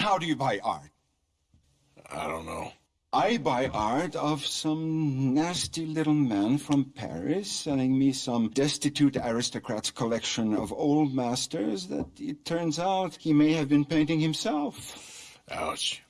How do you buy art? I don't know. I buy art of some nasty little man from Paris selling me some destitute aristocrat's collection of old masters that it turns out he may have been painting himself. Ouch.